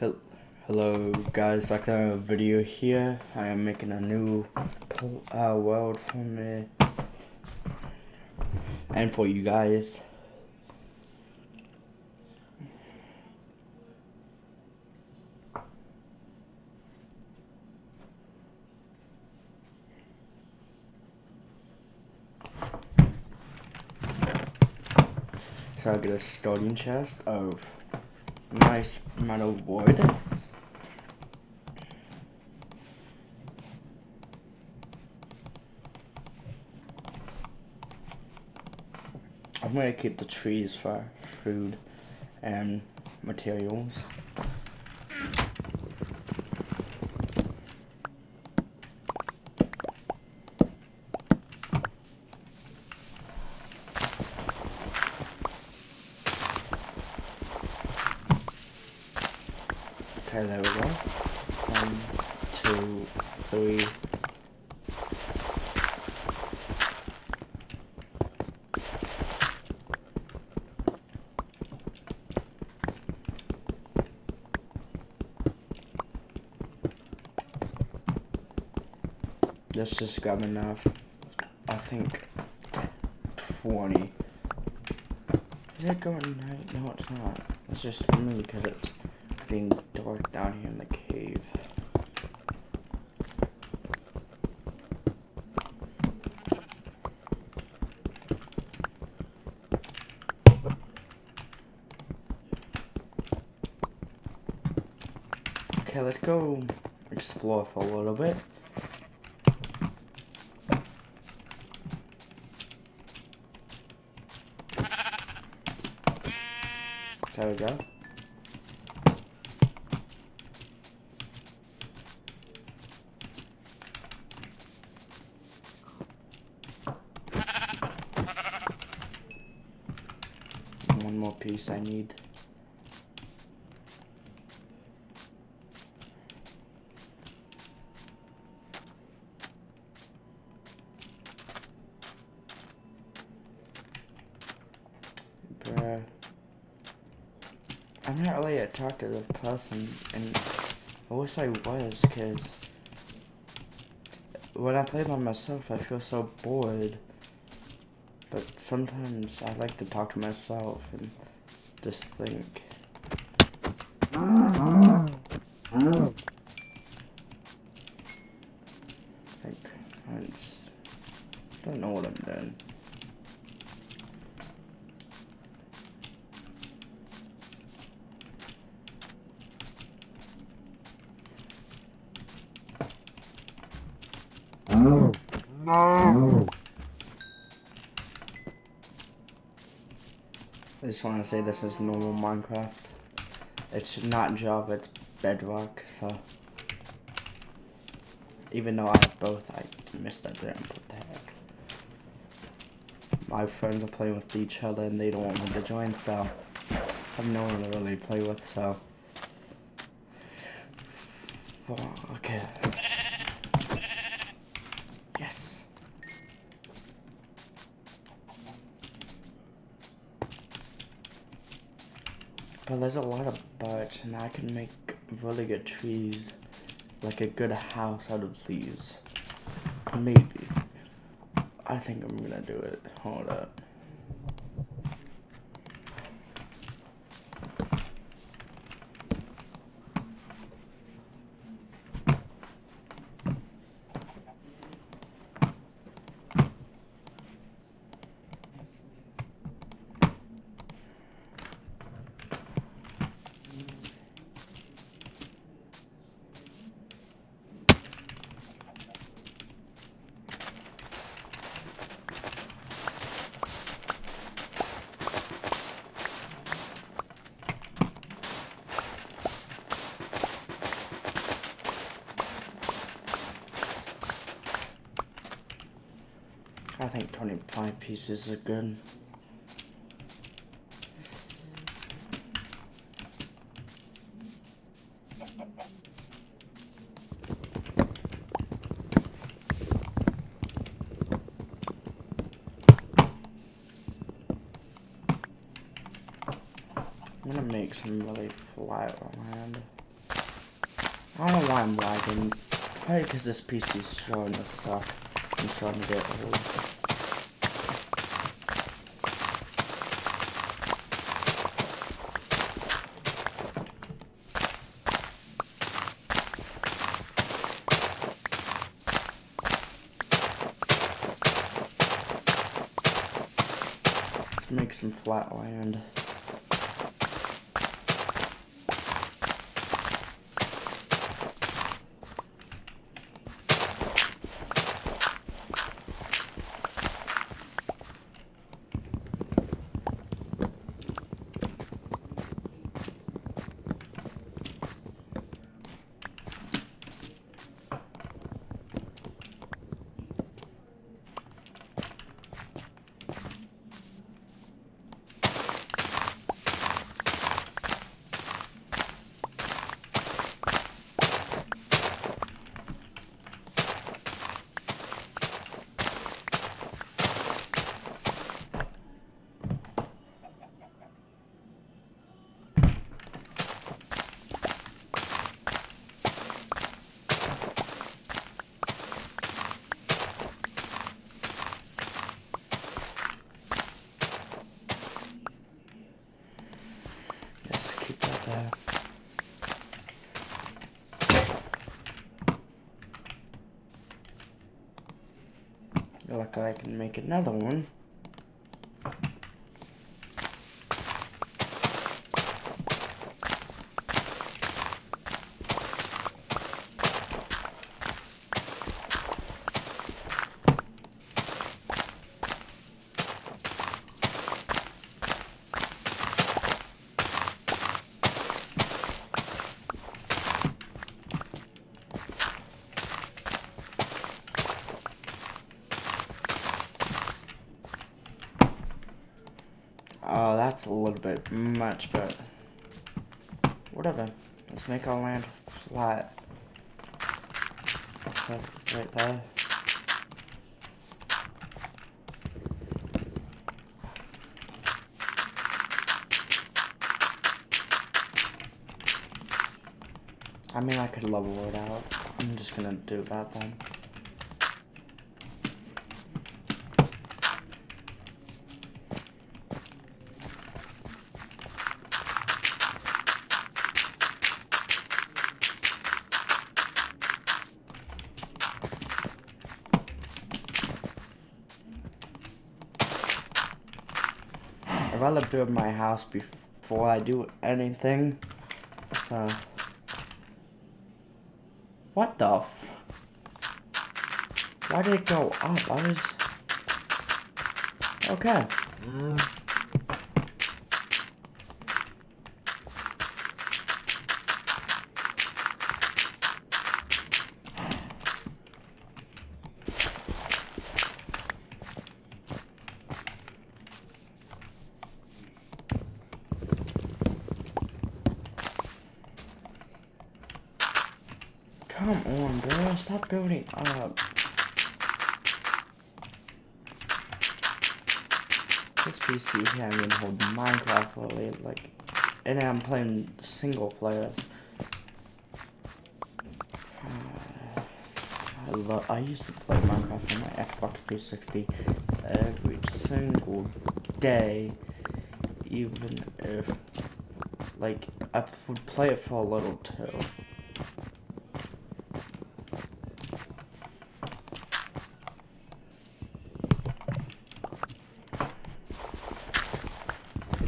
Hel- Hello guys, back to another video here. I am making a new uh, world for me and for you guys. So I get a starting chest of nice metal wood. I'm gonna keep the trees for food and materials. Okay, there we go. One, two, three. Let's just grab enough. I think 20. Is it going night? No, it's not. It's just me because it's being dark down here in the cave. Okay, let's go explore for a little bit. There we go. One more piece I need. Bruh. I'm not really a person, and I wish I was, because when I play by myself, I feel so bored. But sometimes I like to talk to myself and just think. Like, I just don't know what I'm doing. I just want to say this is normal Minecraft. It's not Java, it's Bedrock, so. Even though I have both, I missed that there. What the heck? My friends are playing with each other and they don't want me to join, so. I have no one to really play with, so. Okay. But there's a lot of birch, and I can make really good trees, like a good house out of these. Maybe. I think I'm gonna do it. Hold up. Think 25 pieces are good. I'm gonna make some really flat land. I don't know why I'm lagging. Probably because this PC is starting to suck. I'm starting to get old. Let's make some flat land. Just keep that there. Like I can make another one. Oh, that's a little bit much, but whatever. Let's make our land flat. Okay, right there. I mean, I could level it out. I'm just gonna do that then. I'd rather build my house before I do anything. So. What the Why did it go up? I was. Okay. Come on, bro. Stop building up. This PC can't even hold Minecraft fully, like, and I'm playing single player. Uh, I love. I used to play Minecraft on my Xbox 360 every single day, even if, like, I would play it for a little too.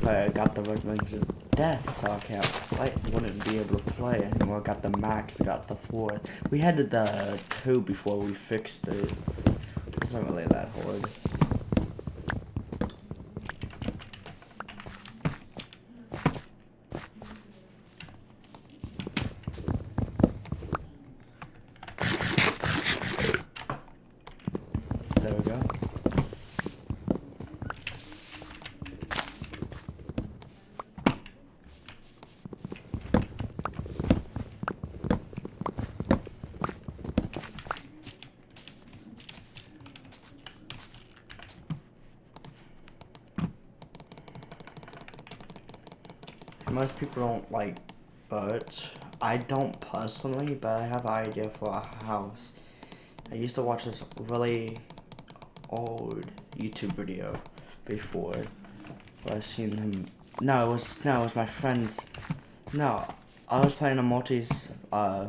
I got the of Death, so I can't play. Wouldn't be able to play anymore. Got the max, got the four. We had the two before we fixed it. It wasn't really that hard. There we go. Most people don't like birds. I don't personally, but I have an idea for a house. I used to watch this really old YouTube video before. Where I seen him. No, it was no, it was my friend's. No, I was playing a multi uh,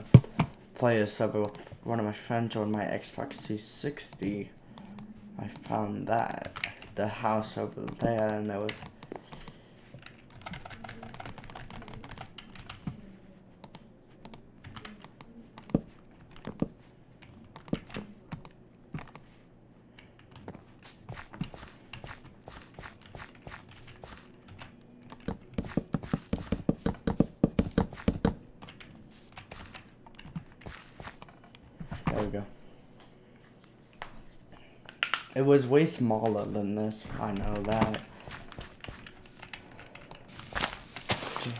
player server with one of my friends on my Xbox 360. I found that the house over there, and there was There we go. It was way smaller than this. I know that.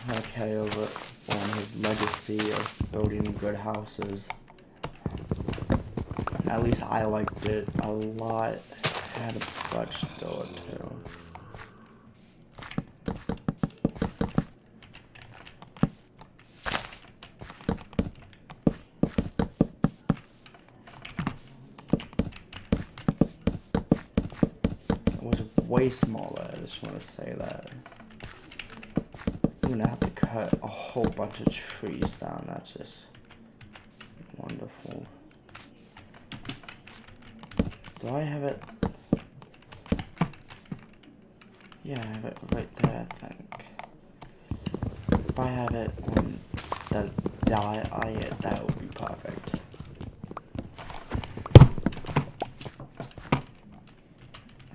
Okay, over on his legacy of building good houses. At least I liked it a lot. had a bunch store too. way smaller, I just want to say that. I'm gonna have to cut a whole bunch of trees down, that's just wonderful. Do I have it? Yeah, I have it right there, I think. If I have it on the diet, that would be perfect.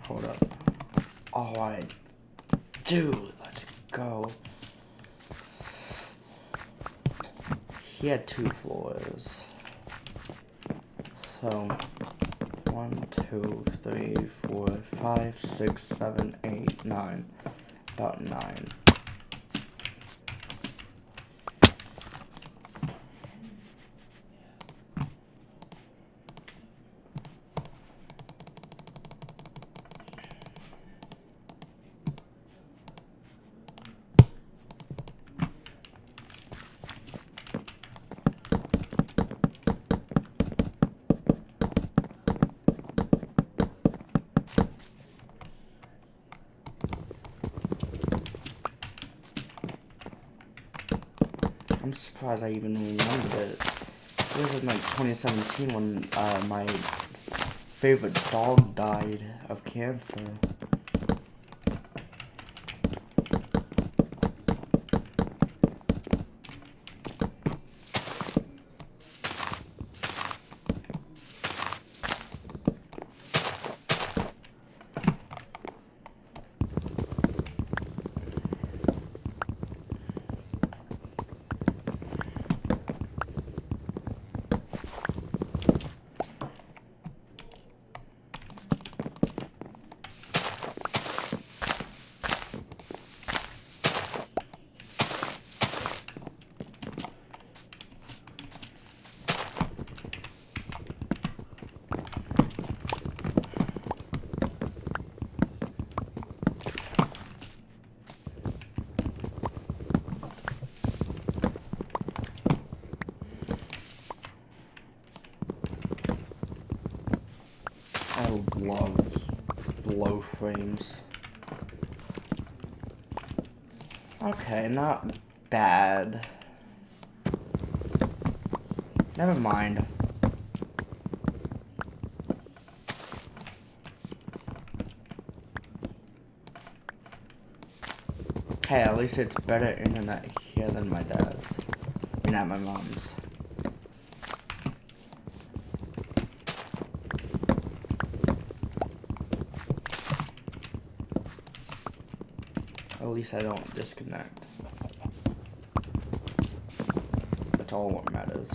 Hold up. Oh, I do. Let's go. He had two floors. So, one, two, three, four, five, six, seven, eight, nine. About nine. I'm surprised I even remembered it. Was in like 2017 when uh, my favorite dog died of cancer. I love blow frames. Okay, not bad. Never mind. Hey, at least it's better internet here than my dad's. Mean, at my mom's. At least I don't disconnect. That's all what matters.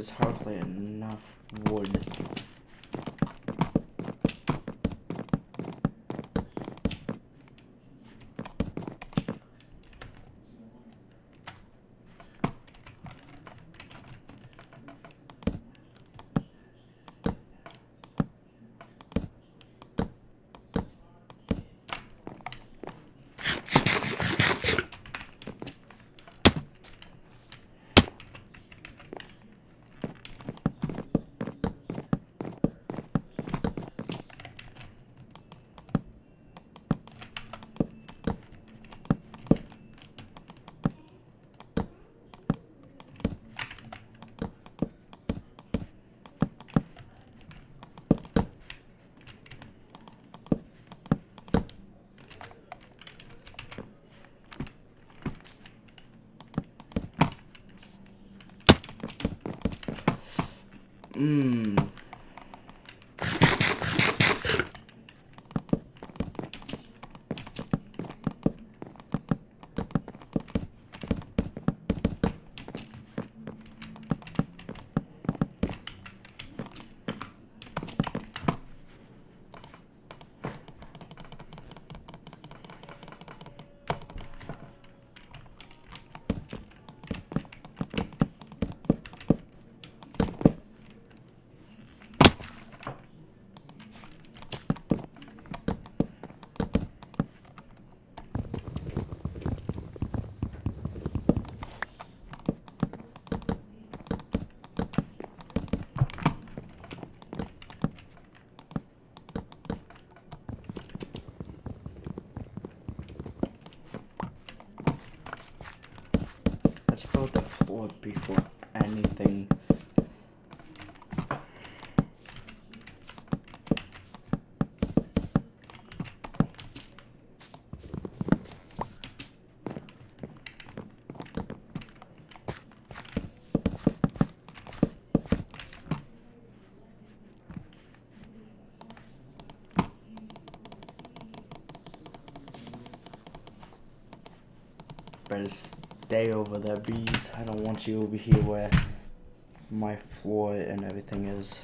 Is hardly enough wood. Stay over there, bees. I don't want you over here where my floor and everything is.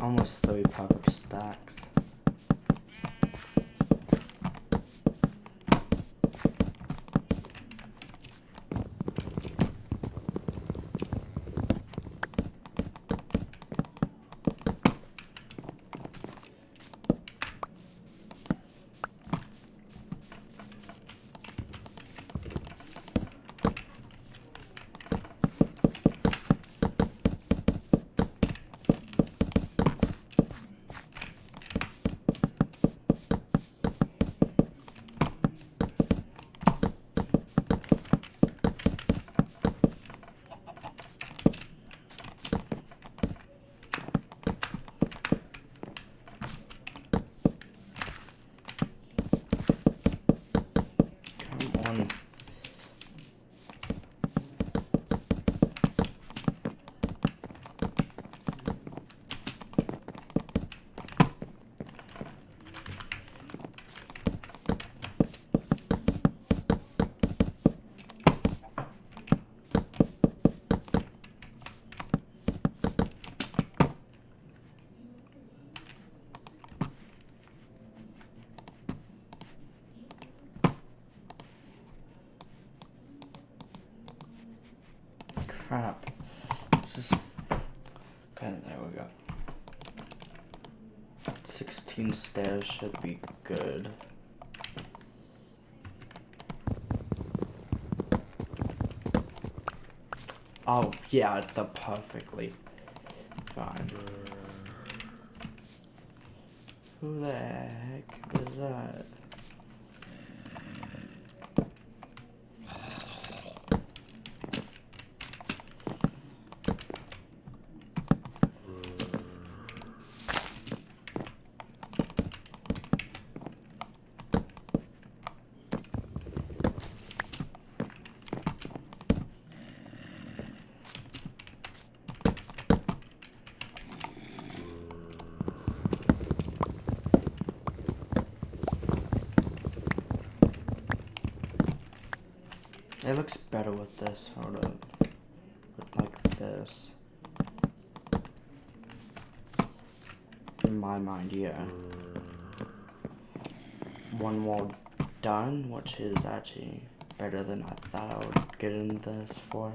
Almost three perfect stacks. Come on. Crap. This is... Okay, there we go. 16 stairs should be good. Oh, yeah, the perfectly fine. Who the heck is that? This. In my mind, yeah. One wall done, which is actually better than I thought I would get in this for.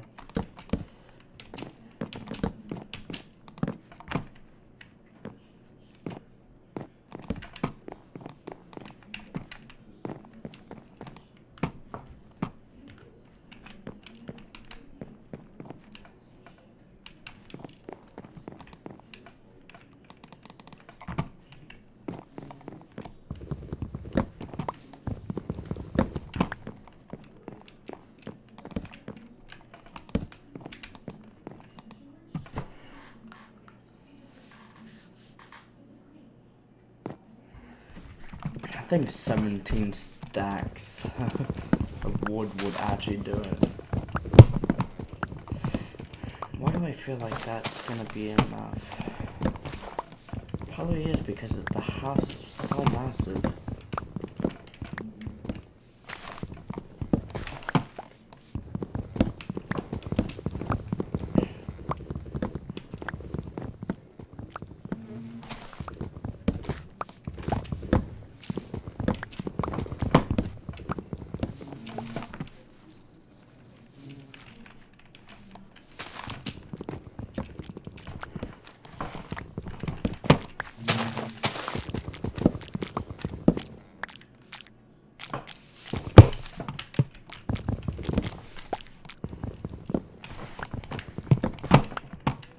I think 17 stacks of wood would actually do it. Why do I feel like that's gonna be enough? Probably is because the house is so massive.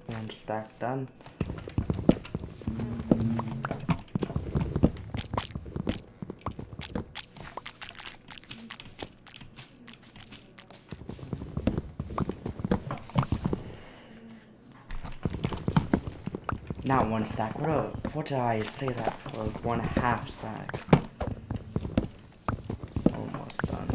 One stack done. Not one stack. What a, what did I say that for? One half stack. Almost done.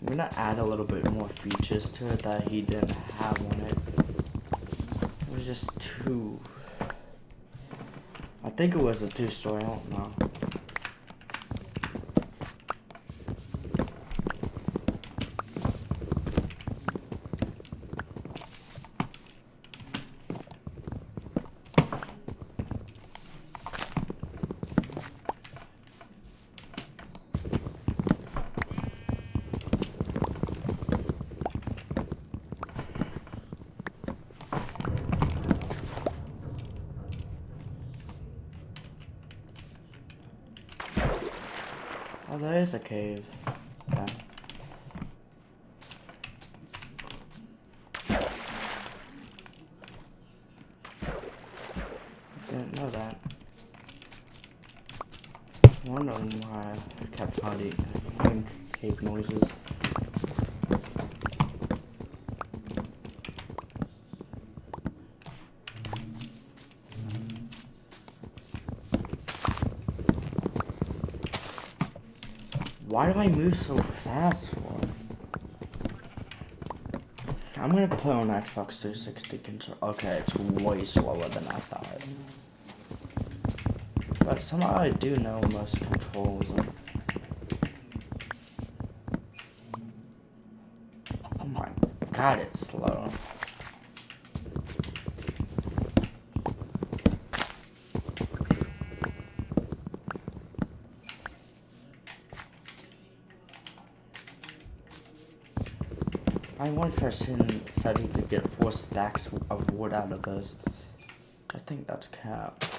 I'm gonna add a little bit more features to it that he didn't have on it. It was just too. I think it was a two story, I don't know. Oh, there is a cave. Yeah. Didn't know that. Wondering why Hearing hearing noises. Why do I move so fast for? I'm gonna play on Xbox 360 control. Okay, it's way slower than I thought. But somehow I do know most controls. Oh my god, it's slow. My one person said he could get four stacks of wood out of those. I think that's cap.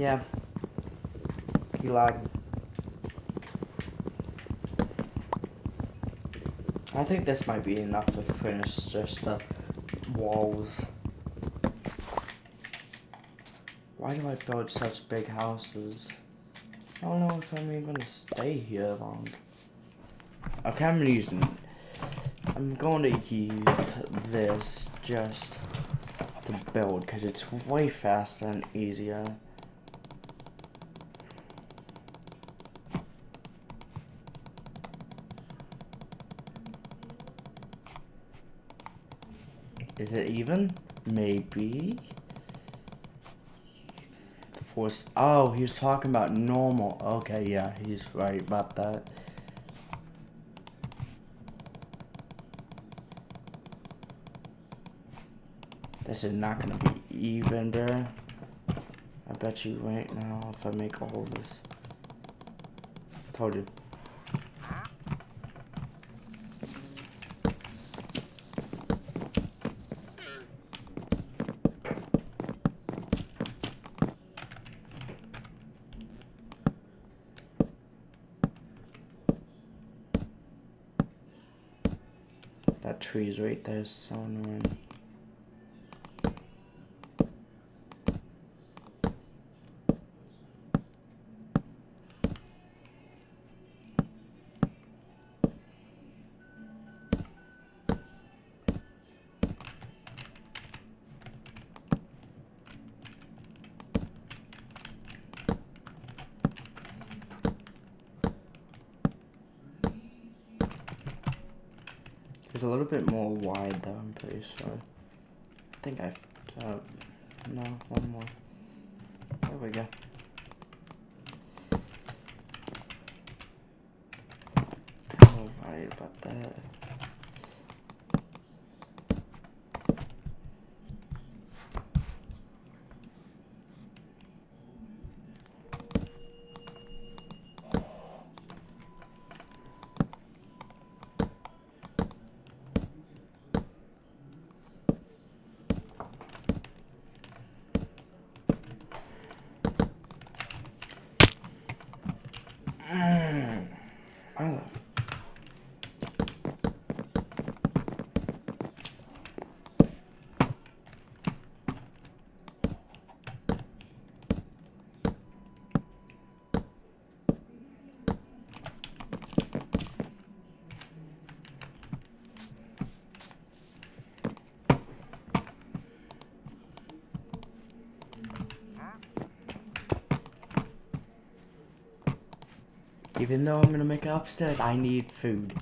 Yeah. He lagged. I think this might be enough to finish just the walls. Why do I build such big houses? I don't know if I'm even gonna stay here long. Okay, I'm using. I'm going to use this just to build because it's way faster and easier. Is it even? Maybe. Force. Oh, he was talking about normal. Okay, yeah, he's right about that. This is not gonna be even, bro. I bet you right now if I make all this. Told you. That tree's right there, so annoying. Though, I'm. I think I, uh, no, one more. There we go. Worried about that. I love. Even though I'm gonna make it upstairs, I need food.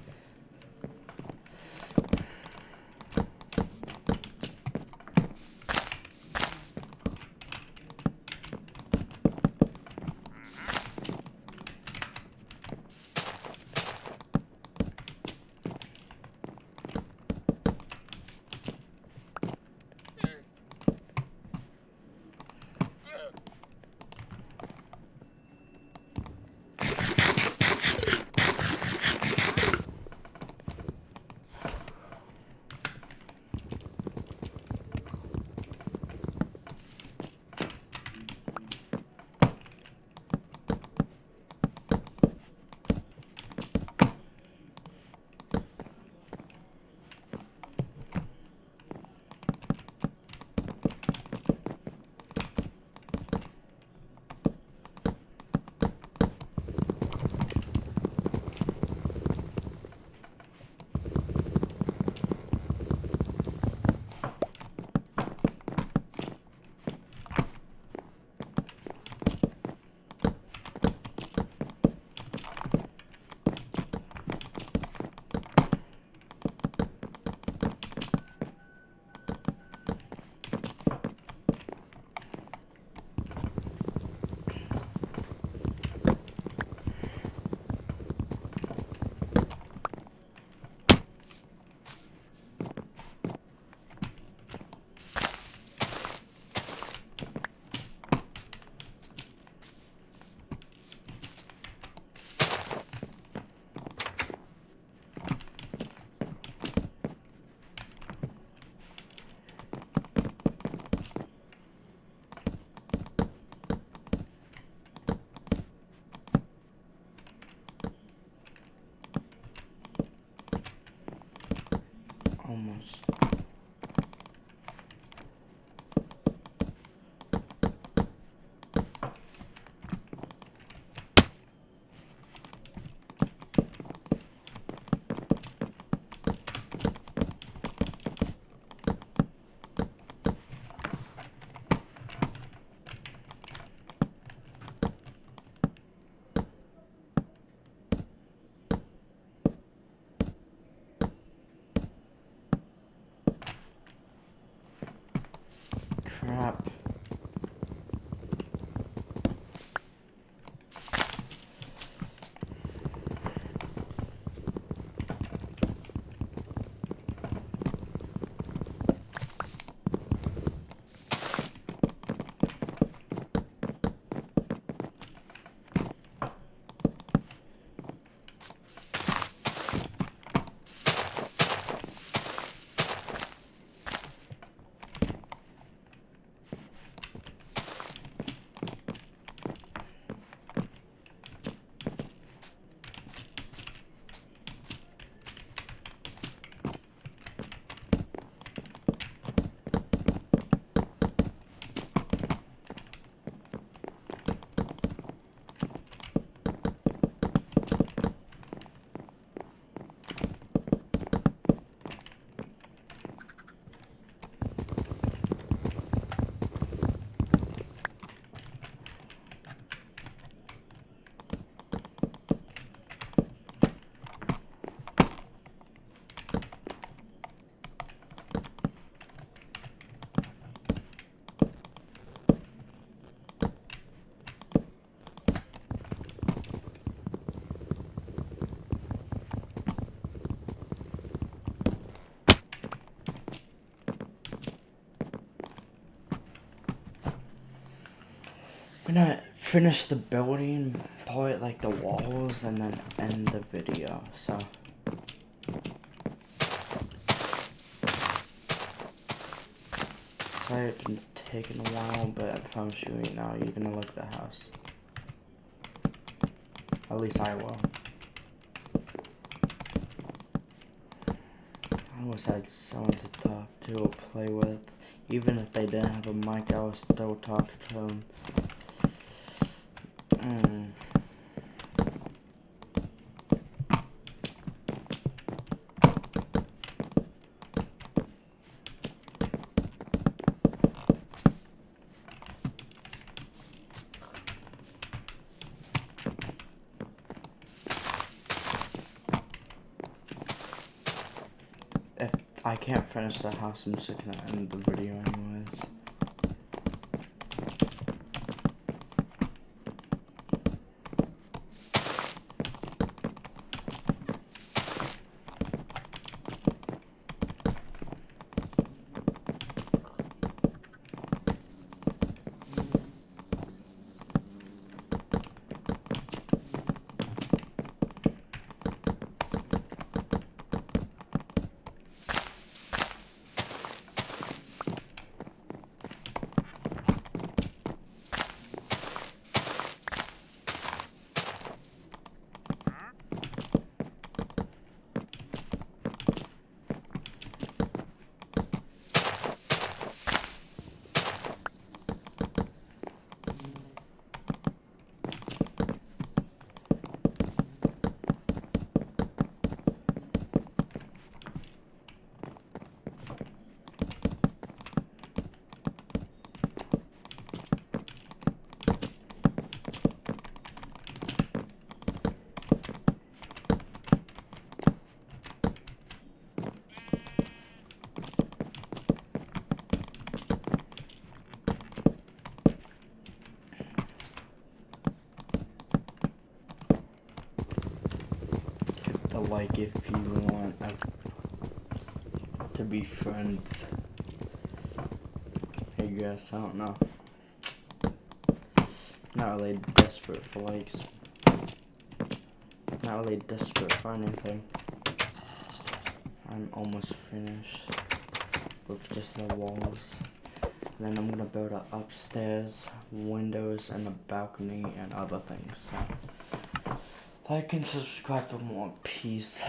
Finish the building, it like the walls, and then end the video, so. Sorry it's been taking a while, but I promise you right now, you're gonna look at the house. At least I will. I always had someone to talk to or play with. Even if they didn't have a mic, I would still talk to them. Hmm. If I can't finish the house, I'm just gonna end the video anyways. a like if you want to be friends. I guess, I don't know. Not really desperate for likes. Not really desperate for anything. I'm almost finished with just the walls. Then I'm gonna build up upstairs, windows, and a balcony and other things. So. Like and subscribe for more. Peace.